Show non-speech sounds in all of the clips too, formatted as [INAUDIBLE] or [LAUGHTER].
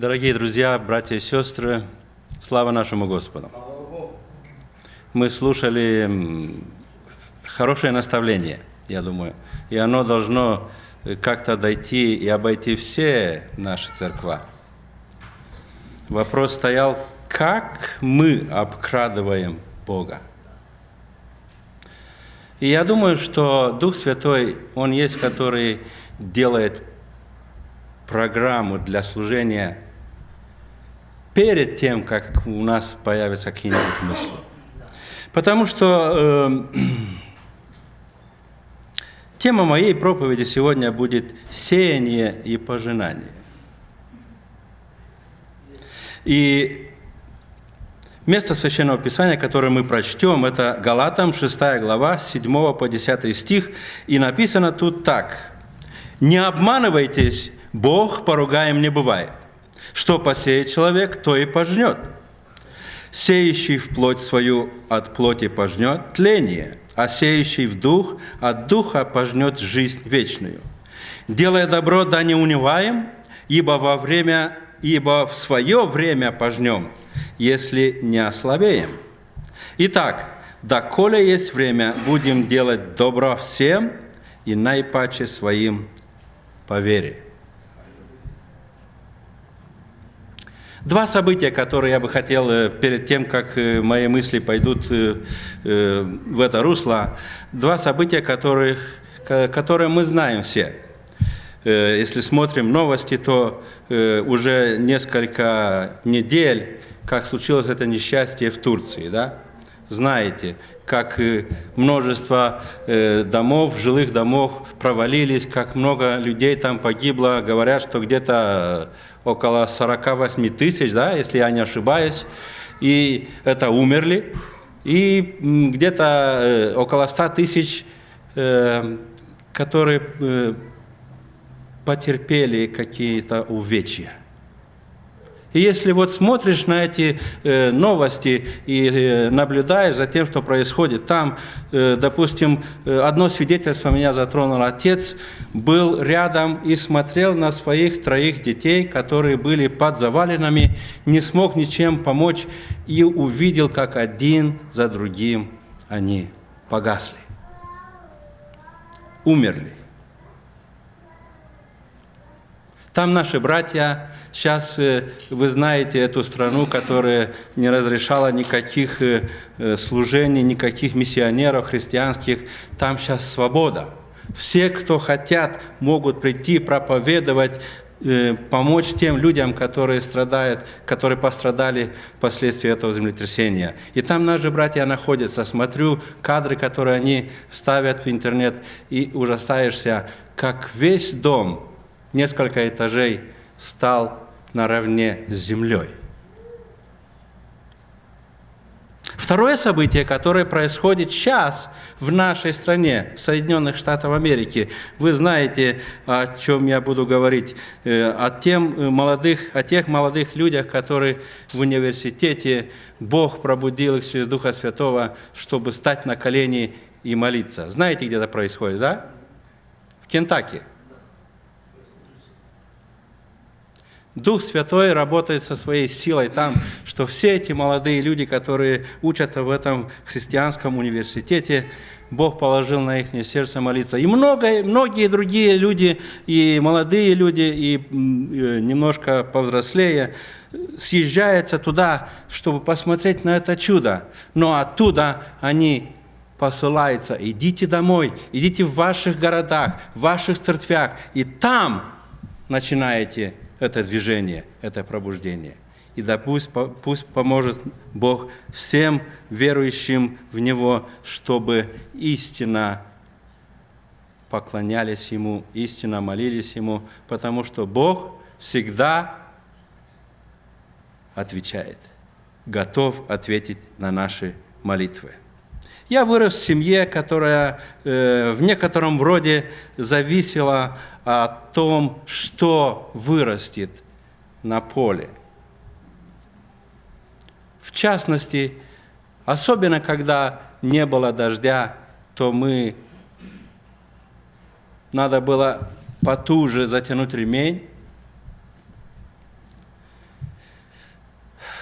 Дорогие друзья, братья и сестры, слава нашему Господу. Мы слушали хорошее наставление, я думаю, и оно должно как-то дойти и обойти все наши церква. Вопрос стоял, как мы обкрадываем Бога. И я думаю, что Дух Святой, Он есть, который делает программу для служения перед тем, как у нас появятся какие-нибудь мысли. Потому что э, [CLEARS THROAT] тема моей проповеди сегодня будет «Сеяние и пожинание». И место Священного Писания, которое мы прочтем, это Галатам, 6 глава, 7 по 10 стих, и написано тут так. «Не обманывайтесь, Бог поругаем не бывает. Что посеет человек, то и пожнет. Сеющий в плоть свою от плоти пожнет тление, а сеющий в дух от духа пожнет жизнь вечную. Делая добро, да не унываем, ибо во время, ибо в свое время пожнем, если не ослабеем. Итак, доколе есть время, будем делать добро всем и наипаче своим по вере. Два события, которые я бы хотел э, перед тем, как э, мои мысли пойдут э, в это русло, два события, которых, которые мы знаем все. Если смотрим новости, то уже несколько недель, как случилось это несчастье в Турции, да? Знаете, как множество домов, жилых домов провалились, как много людей там погибло. Говорят, что где-то около 48 тысяч, да, если я не ошибаюсь, и это умерли, и где-то э, около 100 тысяч, э, которые э, потерпели какие-то увечья. И если вот смотришь на эти э, новости и э, наблюдаешь за тем, что происходит там, э, допустим, э, одно свидетельство меня затронул отец, был рядом и смотрел на своих троих детей, которые были под завалинами, не смог ничем помочь и увидел, как один за другим они погасли, умерли. Там наши братья Сейчас э, вы знаете эту страну, которая не разрешала никаких э, э, служений, никаких миссионеров христианских. Там сейчас свобода. Все, кто хотят, могут прийти проповедовать, помочь тем людям, которые страдают, которые пострадали впоследствии этого землетрясения. И там наши братья находятся. Смотрю кадры, которые они ставят в интернет, и ужасаешься, как весь дом, несколько этажей, стал наравне с землей. Второе событие, которое происходит сейчас в нашей стране, в Соединенных Штатах Америки, вы знаете, о чем я буду говорить, э, о, тем молодых, о тех молодых людях, которые в университете, Бог пробудил их через Духа Святого, чтобы стать на колени и молиться. Знаете, где это происходит, да? В Кентаки. Дух Святой работает со своей силой там, что все эти молодые люди, которые учатся в этом христианском университете, Бог положил на их сердце молиться. И много, многие другие люди, и молодые люди, и немножко повзрослее, съезжаются туда, чтобы посмотреть на это чудо. Но оттуда они посылаются. Идите домой, идите в ваших городах, в ваших церквях, и там начинаете это движение, это пробуждение. И да пусть, пусть поможет Бог всем верующим в Него, чтобы истинно поклонялись Ему, истинно молились Ему, потому что Бог всегда отвечает, готов ответить на наши молитвы. Я вырос в семье, которая э, в некотором роде зависела о том, что вырастет на поле. В частности, особенно когда не было дождя, то мы надо было потуже затянуть ремень,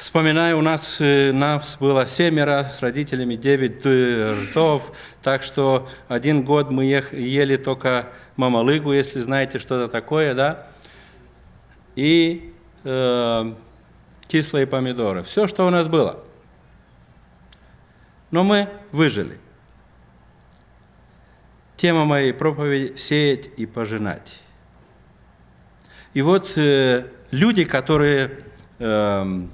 Вспоминаю, у нас, э, нас было семеро, с родителями девять э, ртов, так что один год мы ели только мамалыгу, если знаете, что это такое, да, и э, кислые помидоры. Все, что у нас было. Но мы выжили. Тема моей проповеди – сеять и пожинать. И вот э, люди, которые э,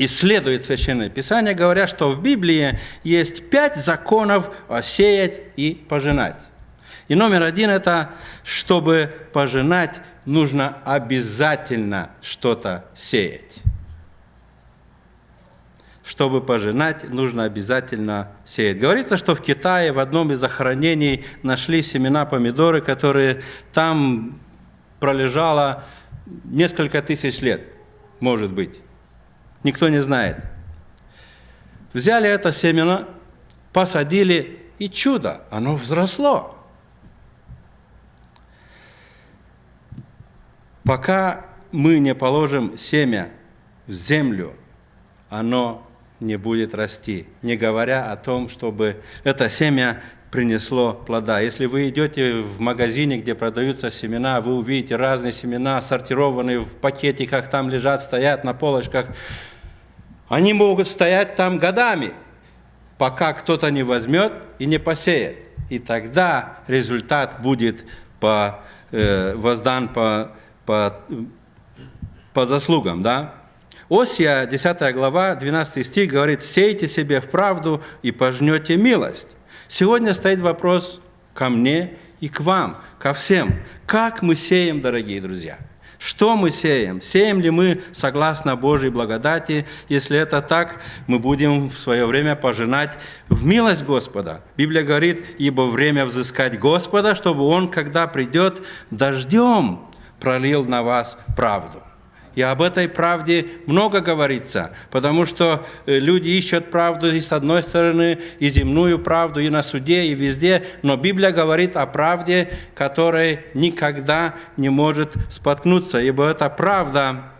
исследуют Священное Писание, говорят, что в Библии есть пять законов сеять и пожинать. И номер один – это, чтобы пожинать, нужно обязательно что-то сеять. Чтобы пожинать, нужно обязательно сеять. Говорится, что в Китае в одном из захоронений нашли семена помидоры, которые там пролежало несколько тысяч лет, может быть. Никто не знает. Взяли это семена, посадили, и чудо, оно взросло. Пока мы не положим семя в землю, оно не будет расти, не говоря о том, чтобы это семя принесло плода. Если вы идете в магазине, где продаются семена, вы увидите разные семена, сортированные в пакетиках, там лежат, стоят на полочках. Они могут стоять там годами, пока кто-то не возьмет и не посеет. И тогда результат будет по, э, воздан по, по, по заслугам. Да? Осия, 10 глава, 12 стих говорит, «Сейте себе в правду и пожнете милость». Сегодня стоит вопрос ко мне и к вам, ко всем. Как мы сеем, дорогие друзья? Что мы сеем? Сеем ли мы согласно Божьей благодати? Если это так, мы будем в свое время пожинать в милость Господа. Библия говорит, ибо время взыскать Господа, чтобы Он, когда придет, дождем пролил на вас правду. И об этой правде много говорится, потому что э, люди ищут правду и с одной стороны, и земную правду, и на суде, и везде, но Библия говорит о правде, которая никогда не может споткнуться, ибо эта правда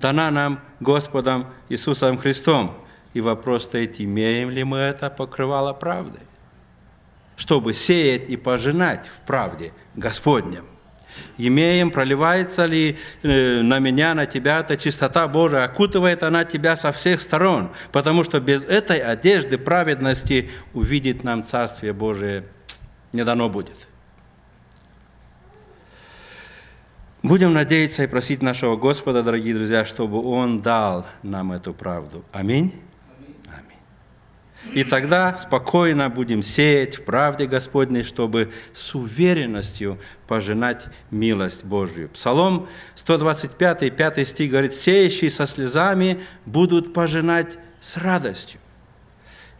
дана нам Господом Иисусом Христом. И вопрос стоит, имеем ли мы это покрывало правды, чтобы сеять и пожинать в правде Господнем имеем, проливается ли э, на меня, на тебя эта чистота Божия, окутывает она тебя со всех сторон, потому что без этой одежды праведности увидеть нам Царствие Божие не дано будет. Будем надеяться и просить нашего Господа, дорогие друзья, чтобы Он дал нам эту правду. Аминь. И тогда спокойно будем сеять в правде Господней, чтобы с уверенностью пожинать милость Божью. Псалом 125, 5 стих говорит, «Сеющие со слезами будут пожинать с радостью».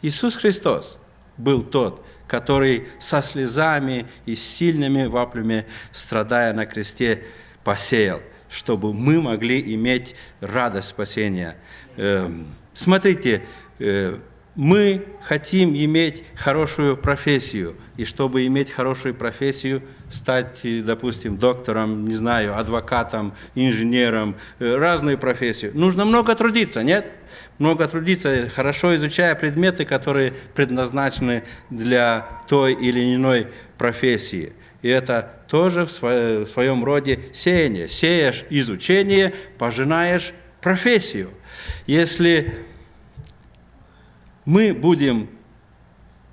Иисус Христос был тот, который со слезами и сильными ваплями, страдая на кресте, посеял, чтобы мы могли иметь радость спасения. Эм, смотрите, э, мы хотим иметь хорошую профессию, и чтобы иметь хорошую профессию, стать, допустим, доктором, не знаю, адвокатом, инженером, э, разную профессию, нужно много трудиться, нет? Много трудиться, хорошо изучая предметы, которые предназначены для той или иной профессии. И это тоже в своем роде сеяние. Сеешь изучение, пожинаешь профессию. Если мы будем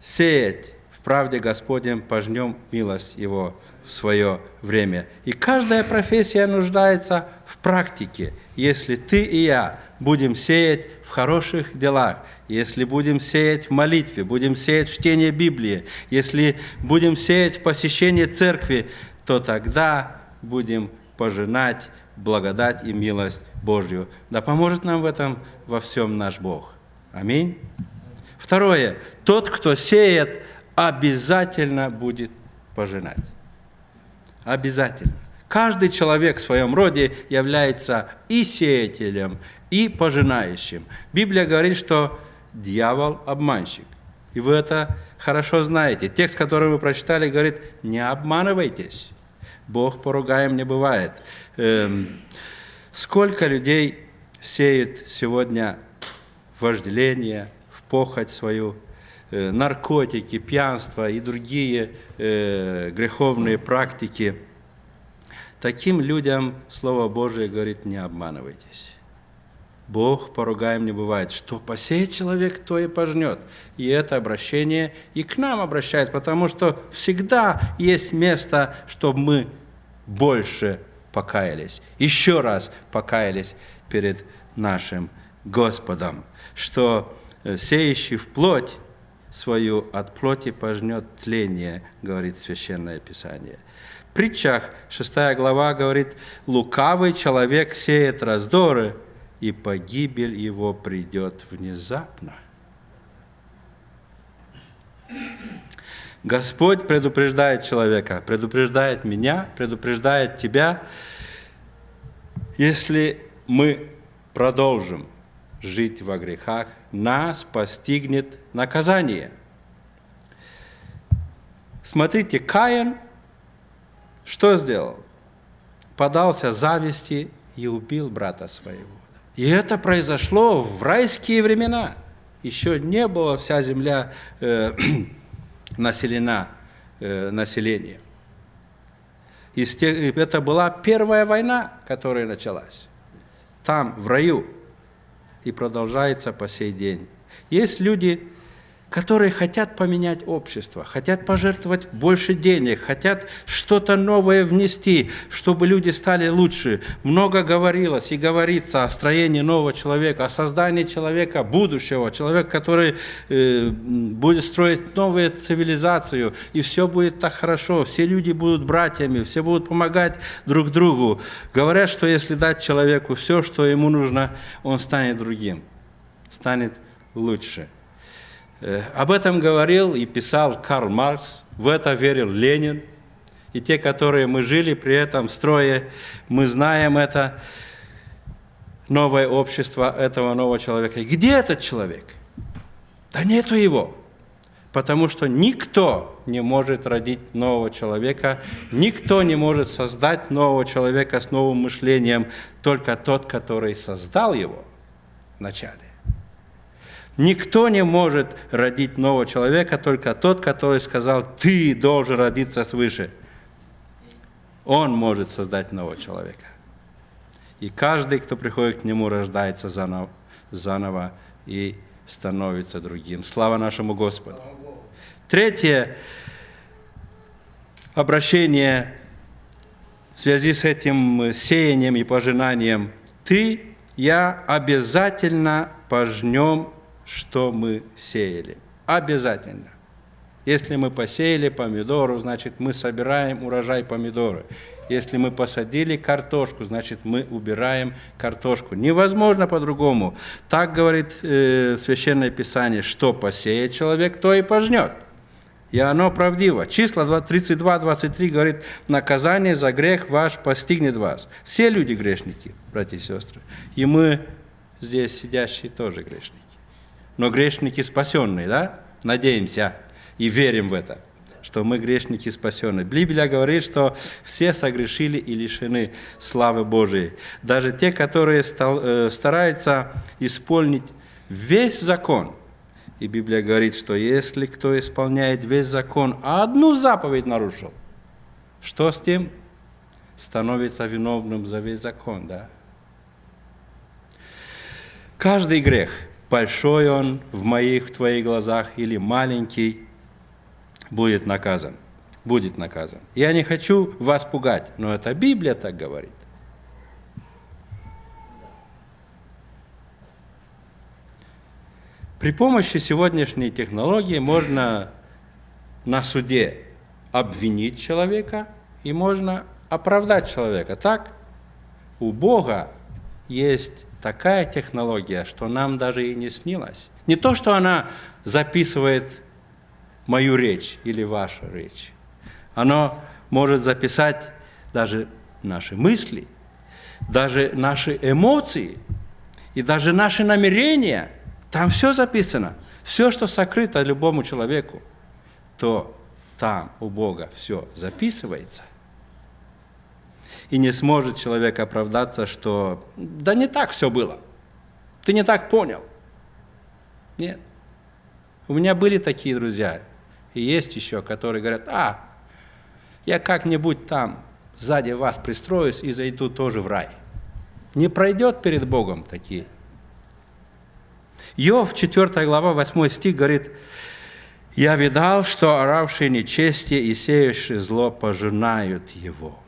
сеять в правде Господнем, пожнем милость Его в свое время. И каждая профессия нуждается в практике. Если ты и я будем сеять в хороших делах, если будем сеять в молитве, будем сеять в чтении Библии, если будем сеять в посещении церкви, то тогда будем пожинать благодать и милость Божью. Да поможет нам в этом во всем наш Бог. Аминь. Второе. Тот, кто сеет, обязательно будет пожинать. Обязательно. Каждый человек в своем роде является и сеятелем, и пожинающим. Библия говорит, что дьявол – обманщик. И вы это хорошо знаете. Текст, который вы прочитали, говорит, не обманывайтесь. Бог поругаем не бывает. Эм, Сколько людей сеет сегодня вожделение, похоть свою, э, наркотики, пьянство и другие э, греховные практики. Таким людям Слово Божие говорит, не обманывайтесь. Бог поругаем не бывает. Что посеет человек, то и пожнет. И это обращение и к нам обращается, потому что всегда есть место, чтобы мы больше покаялись, еще раз покаялись перед нашим Господом, что сеющий в плоть свою от плоти пожнет тление, говорит Священное Писание. В притчах 6 глава говорит, лукавый человек сеет раздоры, и погибель его придет внезапно. Господь предупреждает человека, предупреждает меня, предупреждает тебя. Если мы продолжим жить во грехах, нас постигнет наказание. Смотрите, Каин что сделал? Подался зависти и убил брата своего. И это произошло в райские времена. Еще не была вся земля э, [CLEARS THROAT] населена э, населением. Это была первая война, которая началась. Там, в раю. И продолжается по сей день. Есть люди, которые хотят поменять общество, хотят пожертвовать больше денег, хотят что-то новое внести, чтобы люди стали лучше. Много говорилось и говорится о строении нового человека, о создании человека будущего, человека, который э, будет строить новую цивилизацию, и все будет так хорошо, все люди будут братьями, все будут помогать друг другу. Говорят, что если дать человеку все, что ему нужно, он станет другим, станет лучше. Э, об этом говорил и писал Карл Маркс, в это верил Ленин. И те, которые мы жили при этом строе, мы знаем это новое общество этого нового человека. И где этот человек? Да нету его. Потому что никто не может родить нового человека, никто не может создать нового человека с новым мышлением, только тот, который создал его вначале. Никто не может родить нового человека, только тот, который сказал, ты должен родиться свыше. Он может создать нового человека. И каждый, кто приходит к нему, рождается заново, и становится другим. Слава нашему Господу. Третье обращение в связи с этим сеянием и пожинанием. Ты, я обязательно пожнем что мы сеяли. Обязательно. Если мы посеяли помидору, значит, мы собираем урожай помидоры. Если мы посадили картошку, значит, мы убираем картошку. Невозможно по-другому. Так говорит э, Священное Писание, что посеет человек, то и пожнет. И оно правдиво. Числа 32-23 говорит, наказание за грех ваш постигнет вас. Все люди грешники, братья и сестры. И мы здесь сидящие тоже грешники но грешники спасенные, да? Надеемся и верим в это, что мы грешники спасенные. Библия говорит, что все согрешили и лишены славы Божией. Даже те, которые э, стараются исполнить весь закон. И Библия говорит, что если кто исполняет весь закон, а одну заповедь нарушил, что с тем? Становится виновным за весь закон, да? Каждый грех – большой он в моих, в твоих глазах или маленький, будет наказан. Будет наказан. Я не хочу вас пугать, но это Библия так говорит. При помощи сегодняшней технологии можно на суде обвинить человека и можно оправдать человека. Так, у Бога есть такая технология, что нам даже и не снилось. Не то, что она записывает мою речь или вашу речь. Оно может записать даже наши мысли, даже наши эмоции и даже наши намерения. Там все записано. Все, что сокрыто любому человеку, то там у Бога все записывается. И не сможет человек оправдаться, что да не так все было. Ты не так понял. Нет. У меня были такие друзья, и есть еще, которые говорят, а, я как-нибудь там сзади вас пристроюсь и зайду тоже в рай. Не пройдет перед Богом такие. Йов, 4 глава, 8 стих говорит, «Я видал, что оравшие нечестие и сеющие зло пожинают его».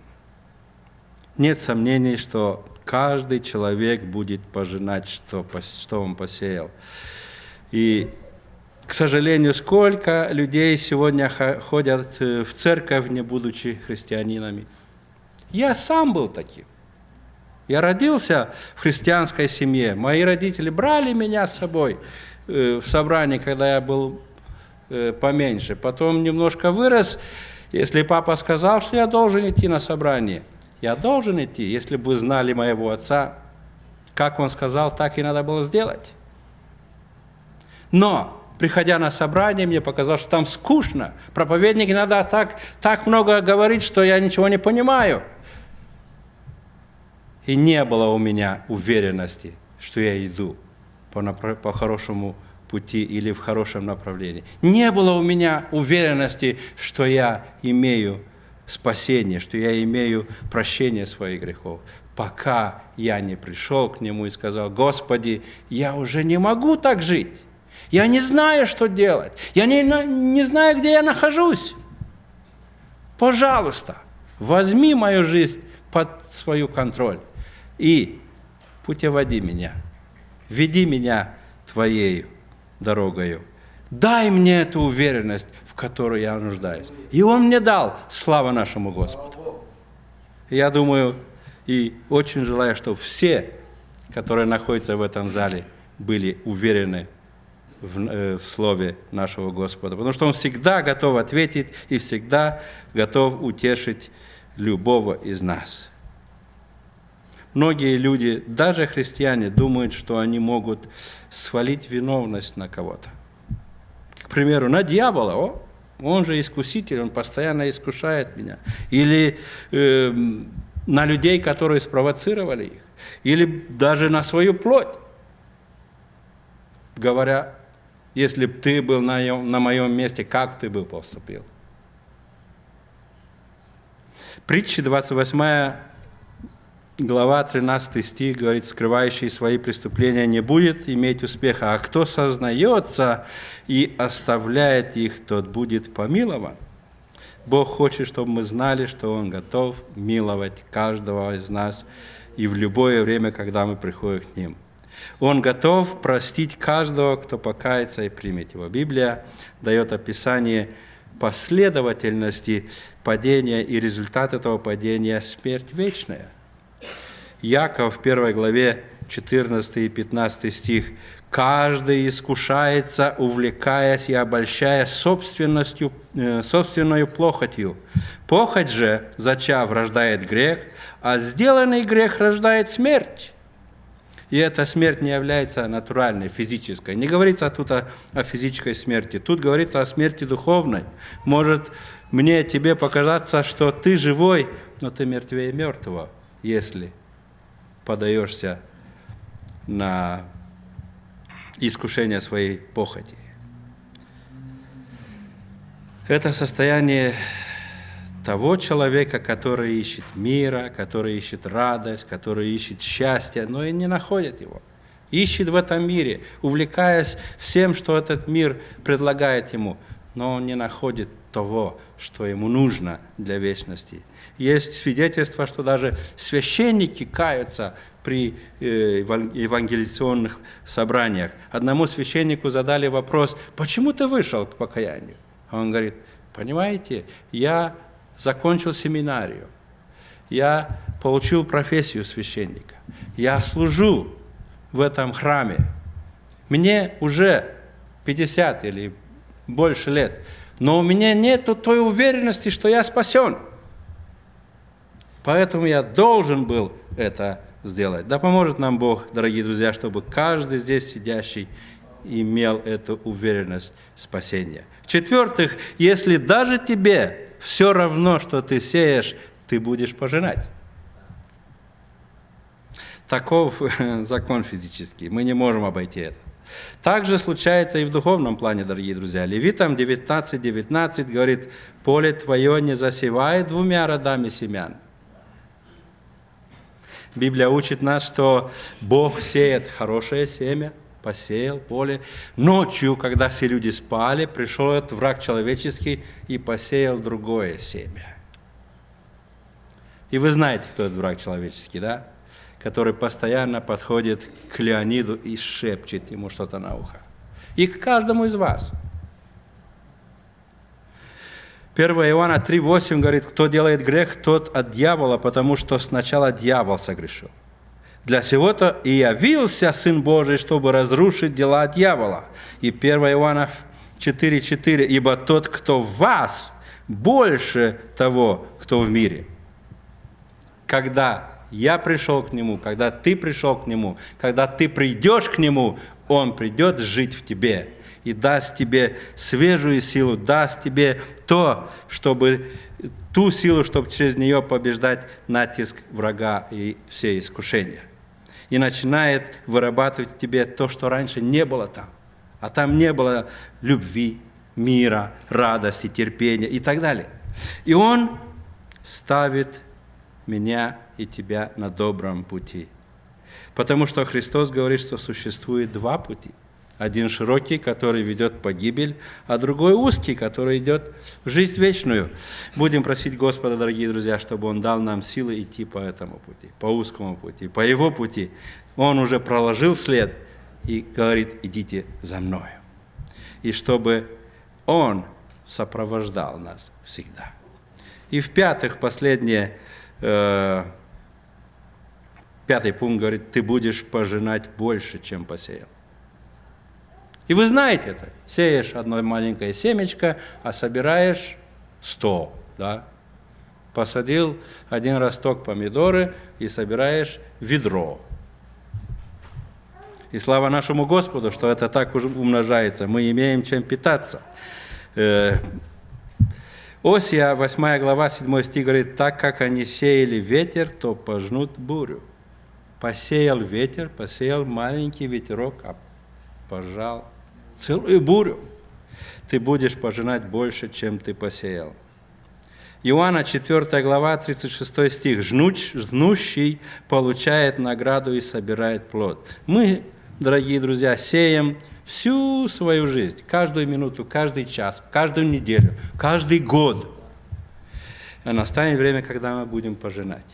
Нет сомнений, что каждый человек будет пожинать, что, что он посеял. И к сожалению, сколько людей сегодня ходят э, в церковь, не будучи христианинами. Я сам был таким. Я родился в христианской семье. Мои родители брали меня с собой э, в собрание, когда я был э, поменьше. Потом немножко вырос. Если папа сказал, что я должен идти на собрание, я должен идти. Если бы вы знали моего отца, как он сказал, так и надо было сделать. Но приходя на собрание, мне показалось, что там скучно. Проповедник иногда так, так много говорит, что я ничего не понимаю. И не было у меня уверенности, что я иду по, по хорошему пути или в хорошем направлении. Не было у меня уверенности, что я имею спасение, что я имею прощение своих грехов, пока я не пришел к Нему и сказал, «Господи, я уже не могу так жить». Я не знаю, что делать. Я не, не знаю, где я нахожусь. Пожалуйста, возьми мою жизнь под свою контроль и путеводи меня. Веди меня Твоей дорогою. Дай мне эту уверенность, которую я нуждаюсь. И Он мне дал. Слава нашему Господу. Я думаю и очень желаю, чтобы все, которые находятся в этом зале, были уверены в, э, в Слове нашего Господа, потому что Он всегда готов ответить и всегда готов утешить любого из нас. Многие люди, даже христиане, думают, что они могут свалить виновность на кого-то. К примеру, на дьявола. О, он же искуситель, он постоянно искушает меня. Или э, на людей, которые спровоцировали их. Или даже на свою плоть, говоря если бы ты был на, на моем месте, как ты бы поступил? Притча 28 глава 13 стих говорит, скрывающий свои преступления не будет иметь успеха, а кто сознается и оставляет их, тот будет помилован. Бог хочет, чтобы мы знали, что Он готов миловать каждого из нас и в любое время, когда мы приходим к Ним – он готов простить каждого, кто покается и примет его. Библия дает описание последовательности падения и результат этого падения – смерть вечная. Яков в первой главе 14 и 15 стих «Каждый искушается, увлекаясь и обольщая собственностью, э, собственную плохотью. Похоть же, зачав, рождает грех, а сделанный грех рождает смерть». И эта смерть не является натуральной, физической. Не говорится тут о, о физической смерти. Тут говорится о смерти духовной. Может мне, тебе показаться, что ты живой, но ты мертвее мертвого, если подаешься на искушение своей похоти. Это состояние того человека, который ищет мира, который ищет радость, который ищет счастье, но и не находит его. Ищет в этом мире, увлекаясь всем, что этот мир предлагает ему, но он не находит того, что ему нужно для вечности. Есть свидетельство, что даже священники каются при э, евангелизационных собраниях. Одному священнику задали вопрос, почему ты вышел к покаянию? Он говорит, понимаете, я закончил семинарию, я получил профессию священника, я служу в этом храме. Мне уже 50 или больше лет, но у меня нет той уверенности, что я спасен. Поэтому я должен был это сделать. Да поможет нам Бог, дорогие друзья, чтобы каждый здесь сидящий имел эту уверенность спасения. В-четвертых, если даже тебе все равно, что ты сеешь, ты будешь пожинать. Таков [LAUGHS] закон физический, мы не можем обойти это. Также случается и в духовном плане, дорогие друзья. Левитам 19.19 19 говорит, поле твое не засевает двумя родами семян. Библия учит нас, что Бог сеет хорошее семя, посеял поле. Ночью, когда все люди спали, пришел этот враг человеческий и посеял другое семя. И вы знаете, кто этот враг человеческий, да? Который постоянно подходит к Леониду и шепчет ему что-то на ухо. И к каждому из вас. 1 Иоанна 3,8 говорит, кто делает грех, тот от дьявола, потому что сначала дьявол согрешил. Для сего-то и явился Сын Божий, чтобы разрушить дела дьявола. И 1 Иоанна 4,4, ибо тот, кто в вас, больше того, кто в мире – когда я пришел к Нему, когда ты пришел к Нему, когда ты придешь к Нему, Он придет жить в тебе и даст тебе свежую силу, даст тебе то, чтобы ту силу, чтобы через нее побеждать натиск врага и все искушения. И начинает вырабатывать в тебе то, что раньше не было там. А там не было любви, мира, радости, терпения и так далее. И он ставит меня и тебя на добром пути. Потому что Христос говорит, что существует два пути. Один широкий, который ведет в погибель, а другой узкий, который идет в жизнь вечную. Будем просить Господа, дорогие друзья, чтобы Он дал нам силы идти по этому пути, по узкому пути, по Его пути. Он уже проложил след и говорит, идите за мною. И чтобы Он сопровождал нас всегда. И в-пятых, последнее – Э, пятый пункт говорит, ты будешь пожинать больше, чем посеял. И вы знаете это. Сеешь одно маленькое семечко, а собираешь сто. Да? Посадил один росток помидоры и собираешь ведро. И слава нашему Господу, что это так уже умножается. Мы имеем чем питаться. Э, Осия, 8 глава, 7 стих говорит, «Так как они сеяли ветер, то пожнут бурю». Посеял ветер, посеял маленький ветерок, а пожал целую бурю. Ты будешь пожинать больше, чем ты посеял. Иоанна 4 глава, 36 стих. «Жнуч, «Жнущий получает награду и собирает плод». Мы, дорогие друзья, сеем всю свою жизнь, каждую минуту, каждый час, каждую неделю, каждый год. И настанет время, когда мы будем пожинать.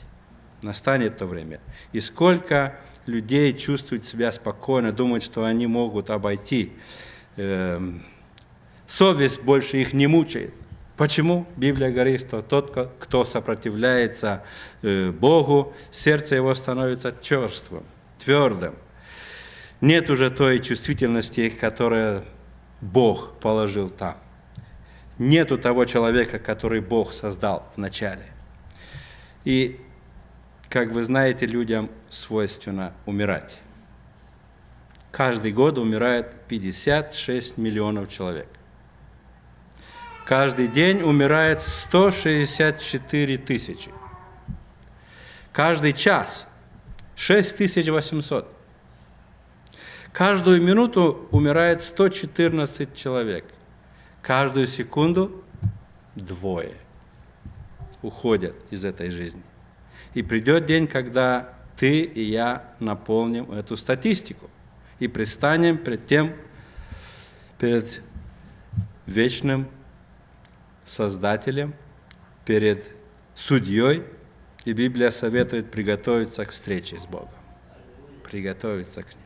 Настанет то время. И сколько людей чувствуют себя спокойно, думают, что они могут обойти. Эм, совесть больше их не мучает. Почему? Библия говорит, что тот, кто сопротивляется э, Богу, сердце его становится черствым, твердым нет уже той чувствительности, которую Бог положил там. Нету того человека, который Бог создал вначале. И, как вы знаете, людям свойственно умирать. Каждый год умирает 56 миллионов человек. Каждый день умирает 164 тысячи. Каждый час 6800. Каждую минуту умирает 114 человек. Каждую секунду двое уходят из этой жизни. И придет день, когда ты и я наполним эту статистику и предстанем перед тем, перед вечным Создателем, перед судьей, и Библия советует приготовиться к встрече с Богом, приготовиться к ней.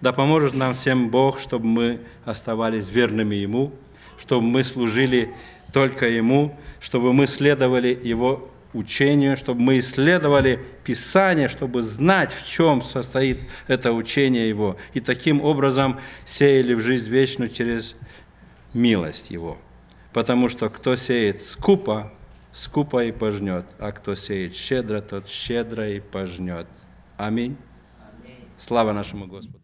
Да поможет нам всем Бог, чтобы мы оставались верными Ему, чтобы мы служили только Ему, чтобы мы следовали Его учению, чтобы мы исследовали Писание, чтобы знать, в чем состоит это учение Его, и таким образом сеяли в жизнь вечную через милость Его. Потому что кто сеет скупо, скупо и пожнет, а кто сеет щедро, тот щедро и пожнет. Аминь. Слава нашему Господу.